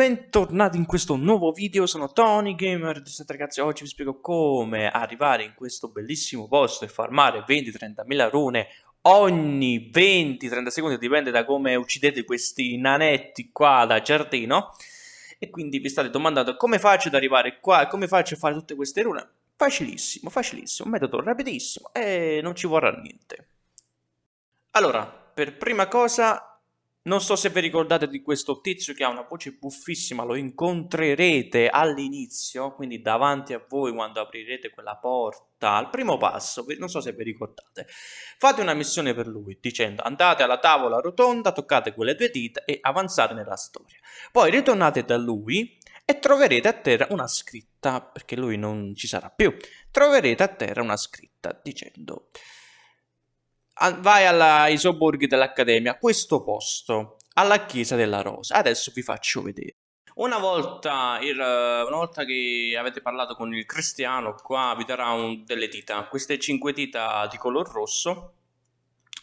bentornati in questo nuovo video, sono Tony Gamer ragazzi. Oggi vi spiego come arrivare in questo bellissimo posto e farmare 20-30 mila rune ogni 20-30 secondi, dipende da come uccidete questi nanetti qua da giardino. E quindi vi state domandando come faccio ad arrivare qua come faccio a fare tutte queste rune? Facilissimo, facilissimo, metodo rapidissimo e non ci vorrà niente. Allora, per prima cosa non so se vi ricordate di questo tizio che ha una voce buffissima, lo incontrerete all'inizio, quindi davanti a voi quando aprirete quella porta, al primo passo, non so se vi ricordate. Fate una missione per lui dicendo andate alla tavola rotonda, toccate quelle due dita e avanzate nella storia. Poi ritornate da lui e troverete a terra una scritta, perché lui non ci sarà più, troverete a terra una scritta dicendo vai ai sobborghi dell'Accademia, questo posto, alla Chiesa della Rosa. Adesso vi faccio vedere. Una volta, il, una volta che avete parlato con il cristiano, qua vi darà un, delle dita. Queste cinque dita di color rosso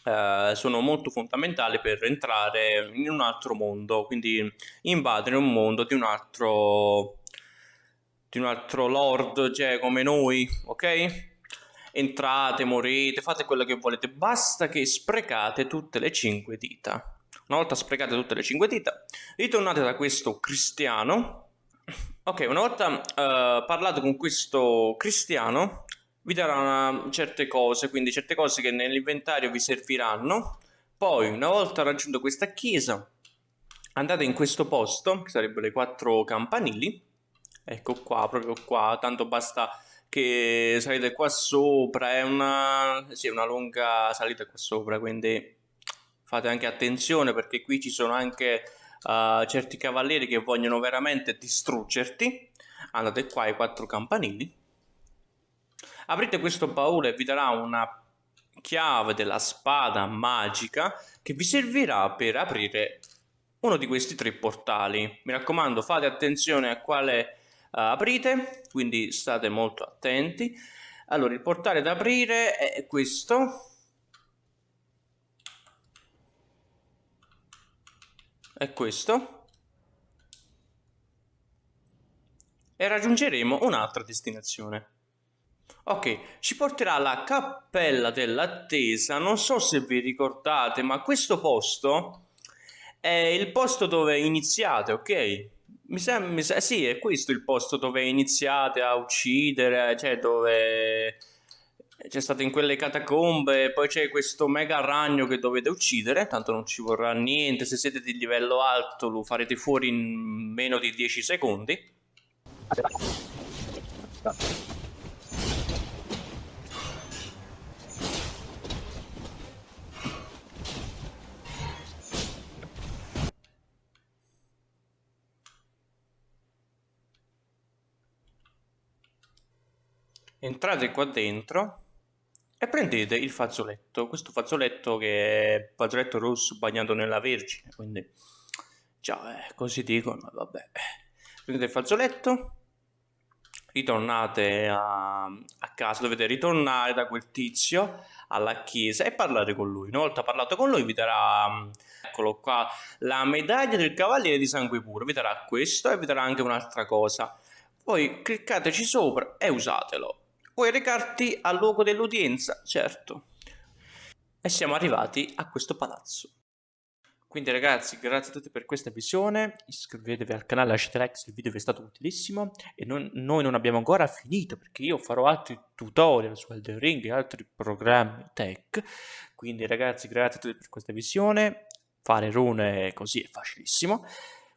eh, sono molto fondamentali per entrare in un altro mondo, quindi invadere un mondo di un altro, di un altro lord, cioè come noi, ok? Entrate, morite, fate quello che volete, basta che sprecate tutte le cinque dita. Una volta sprecate tutte le cinque dita, ritornate da questo cristiano. Ok, una volta uh, parlato con questo cristiano, vi darà una, certe cose, quindi certe cose che nell'inventario vi serviranno. Poi, una volta raggiunto questa chiesa, andate in questo posto, che sarebbero i quattro campanili. Ecco qua, proprio qua, tanto basta che salite qua sopra, è una, sì, una lunga salita qua sopra, quindi fate anche attenzione perché qui ci sono anche uh, certi cavalieri che vogliono veramente distruggerti. Andate qua ai quattro campanili. Aprite questo baule e vi darà una chiave della spada magica che vi servirà per aprire uno di questi tre portali. Mi raccomando, fate attenzione a quale aprite, quindi state molto attenti. Allora, il portale da aprire è questo. È questo. E raggiungeremo un'altra destinazione. Ok, ci porterà alla cappella dell'attesa. Non so se vi ricordate, ma questo posto è il posto dove iniziate, ok? Mi sembra, sì, è questo il posto dove iniziate a uccidere, cioè dove c'è stato in quelle catacombe, poi c'è questo mega ragno che dovete uccidere, tanto non ci vorrà niente, se siete di livello alto lo farete fuori in meno di 10 secondi. Entrate qua dentro e prendete il fazzoletto, questo fazzoletto che è fazzoletto rosso bagnato nella vergine, quindi già eh, così dicono, vabbè. Prendete il fazzoletto, ritornate a, a, casa, dovete ritornare da quel tizio alla chiesa e parlare con lui. Una volta parlato con lui vi darà, eccolo qua, la medaglia del cavaliere di sangue puro, vi darà questo e vi darà anche un'altra cosa. Poi cliccateci sopra e usatelo. Puoi recarti al luogo dell'udienza, certo. E siamo arrivati a questo palazzo. Quindi ragazzi, grazie a tutti per questa visione, iscrivetevi al canale, lasciate like se il video vi è stato utilissimo. E non, noi non abbiamo ancora finito perché io farò altri tutorial su Elden Ring e altri programmi tech, quindi ragazzi grazie a tutti per questa visione, fare rune così è facilissimo,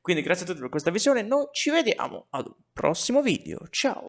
quindi grazie a tutti per questa visione, noi ci vediamo ad un prossimo video, ciao!